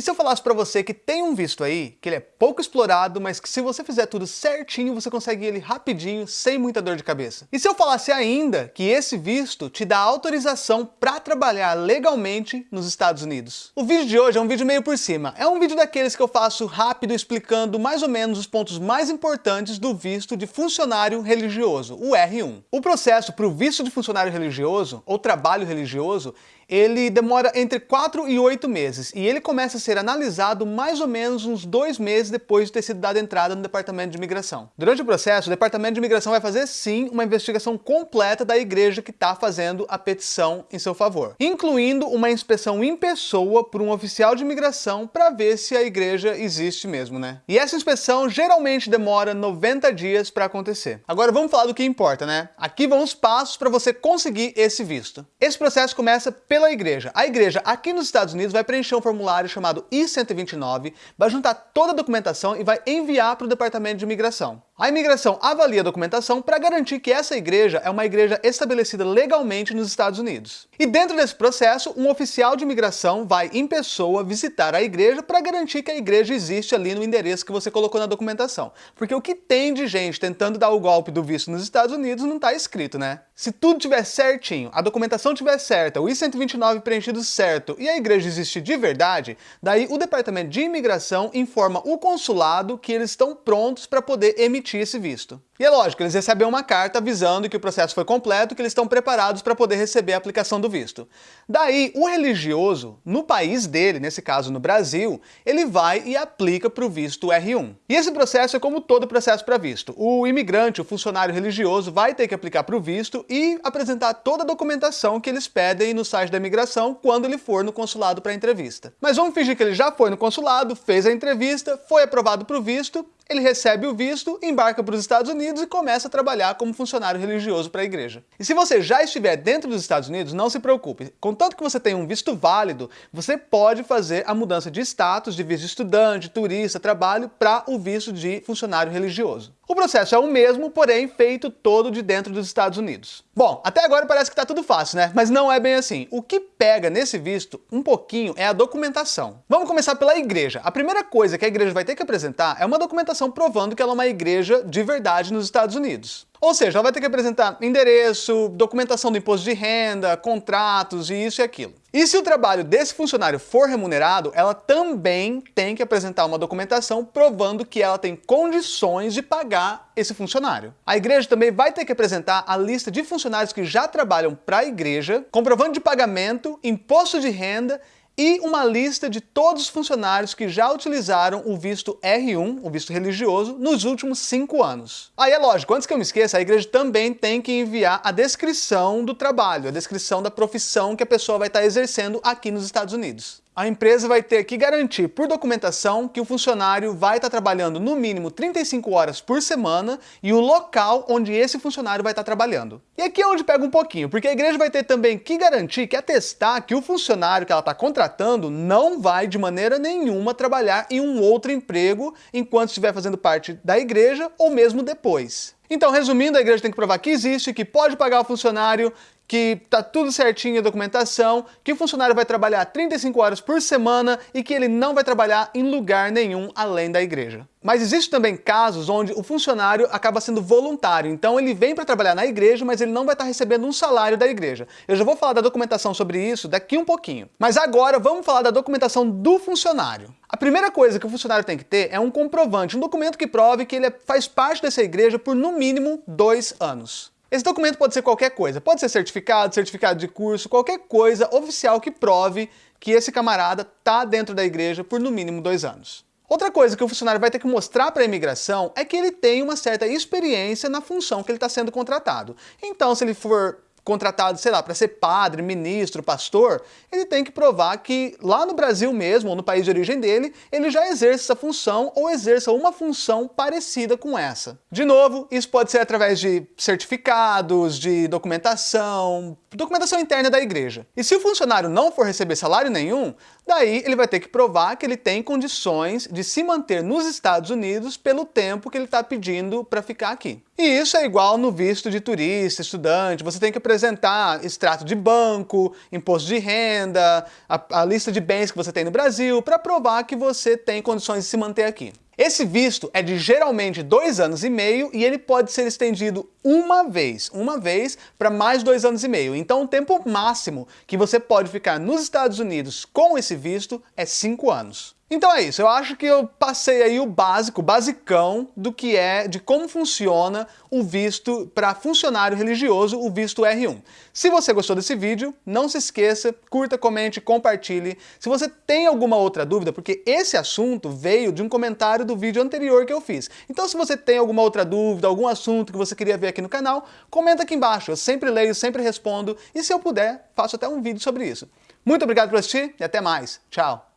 E se eu falasse para você que tem um visto aí, que ele é pouco explorado, mas que se você fizer tudo certinho, você consegue ele rapidinho, sem muita dor de cabeça? E se eu falasse ainda que esse visto te dá autorização para trabalhar legalmente nos Estados Unidos? O vídeo de hoje é um vídeo meio por cima. É um vídeo daqueles que eu faço rápido explicando mais ou menos os pontos mais importantes do visto de funcionário religioso, o R1. O processo para o visto de funcionário religioso, ou trabalho religioso, ele demora entre 4 e 8 meses e ele começa a ser analisado mais ou menos uns dois meses depois de ter sido dada entrada no Departamento de Imigração. Durante o processo, o Departamento de Imigração vai fazer sim uma investigação completa da igreja que está fazendo a petição em seu favor, incluindo uma inspeção em pessoa por um oficial de imigração para ver se a igreja existe mesmo, né? E essa inspeção geralmente demora 90 dias para acontecer. Agora vamos falar do que importa, né? Aqui vão os passos para você conseguir esse visto. Esse processo começa pelo pela igreja. A igreja aqui nos Estados Unidos vai preencher um formulário chamado I-129, vai juntar toda a documentação e vai enviar para o Departamento de Imigração. A imigração avalia a documentação para garantir que essa igreja é uma igreja estabelecida legalmente nos Estados Unidos. E dentro desse processo, um oficial de imigração vai em pessoa visitar a igreja para garantir que a igreja existe ali no endereço que você colocou na documentação. Porque o que tem de gente tentando dar o golpe do visto nos Estados Unidos não está escrito, né? Se tudo tiver certinho, a documentação tiver certa, o I-129 preenchido certo e a igreja existe de verdade, daí o Departamento de Imigração informa o consulado que eles estão prontos para poder emitir emitir esse visto. E é lógico, eles recebem uma carta avisando que o processo foi completo, que eles estão preparados para poder receber a aplicação do visto. Daí, o religioso, no país dele, nesse caso no Brasil, ele vai e aplica para o visto R1. E esse processo é como todo processo para visto. O imigrante, o funcionário religioso, vai ter que aplicar para o visto e apresentar toda a documentação que eles pedem no site da imigração quando ele for no consulado para a entrevista. Mas vamos fingir que ele já foi no consulado, fez a entrevista, foi aprovado para o visto, ele recebe o visto, embarca para os Estados Unidos e começa a trabalhar como funcionário religioso para a igreja. E se você já estiver dentro dos Estados Unidos, não se preocupe. Contanto que você tenha um visto válido, você pode fazer a mudança de status de visto estudante, turista, trabalho para o visto de funcionário religioso. O processo é o mesmo, porém feito todo de dentro dos Estados Unidos. Bom, até agora parece que está tudo fácil, né? Mas não é bem assim. O que pega nesse visto um pouquinho é a documentação. Vamos começar pela igreja. A primeira coisa que a igreja vai ter que apresentar é uma documentação provando que ela é uma igreja de verdade nos Estados Unidos. Ou seja, ela vai ter que apresentar endereço, documentação do imposto de renda, contratos e isso e aquilo. E se o trabalho desse funcionário for remunerado, ela também tem que apresentar uma documentação provando que ela tem condições de pagar esse funcionário. A igreja também vai ter que apresentar a lista de funcionários que já trabalham para a igreja, comprovando de pagamento, imposto de renda e uma lista de todos os funcionários que já utilizaram o visto R1, o visto religioso, nos últimos cinco anos. Aí é lógico, antes que eu me esqueça, a igreja também tem que enviar a descrição do trabalho, a descrição da profissão que a pessoa vai estar exercendo aqui nos Estados Unidos a empresa vai ter que garantir por documentação que o funcionário vai estar trabalhando no mínimo 35 horas por semana e o local onde esse funcionário vai estar trabalhando. E aqui é onde pega um pouquinho, porque a igreja vai ter também que garantir, que atestar que o funcionário que ela está contratando não vai de maneira nenhuma trabalhar em um outro emprego enquanto estiver fazendo parte da igreja ou mesmo depois. Então, resumindo, a igreja tem que provar que existe, que pode pagar o funcionário, que tá tudo certinho a documentação, que o funcionário vai trabalhar 35 horas por semana e que ele não vai trabalhar em lugar nenhum além da igreja. Mas existem também casos onde o funcionário acaba sendo voluntário, então ele vem para trabalhar na igreja, mas ele não vai estar recebendo um salário da igreja. Eu já vou falar da documentação sobre isso daqui um pouquinho. Mas agora vamos falar da documentação do funcionário. A primeira coisa que o funcionário tem que ter é um comprovante, um documento que prove que ele é, faz parte dessa igreja por no mínimo dois anos. Esse documento pode ser qualquer coisa, pode ser certificado, certificado de curso, qualquer coisa oficial que prove que esse camarada está dentro da igreja por no mínimo dois anos. Outra coisa que o funcionário vai ter que mostrar para a imigração é que ele tem uma certa experiência na função que ele está sendo contratado. Então, se ele for contratado, sei lá, para ser padre, ministro, pastor, ele tem que provar que lá no Brasil mesmo, ou no país de origem dele, ele já exerce essa função ou exerça uma função parecida com essa. De novo, isso pode ser através de certificados, de documentação, documentação interna da igreja. E se o funcionário não for receber salário nenhum, daí ele vai ter que provar que ele tem condições de se manter nos Estados Unidos pelo tempo que ele está pedindo para ficar aqui. E isso é igual no visto de turista, estudante, você tem que apresentar extrato de banco, imposto de renda, a, a lista de bens que você tem no Brasil, para provar que você tem condições de se manter aqui. Esse visto é de geralmente dois anos e meio e ele pode ser estendido uma vez, uma vez para mais dois anos e meio. Então o tempo máximo que você pode ficar nos Estados Unidos com esse visto é cinco anos. Então é isso, eu acho que eu passei aí o básico, o basicão do que é, de como funciona o visto para funcionário religioso, o visto R1. Se você gostou desse vídeo, não se esqueça, curta, comente, compartilhe. Se você tem alguma outra dúvida, porque esse assunto veio de um comentário do vídeo anterior que eu fiz. Então se você tem alguma outra dúvida, algum assunto que você queria ver aqui no canal, comenta aqui embaixo, eu sempre leio, sempre respondo, e se eu puder, faço até um vídeo sobre isso. Muito obrigado por assistir e até mais. Tchau!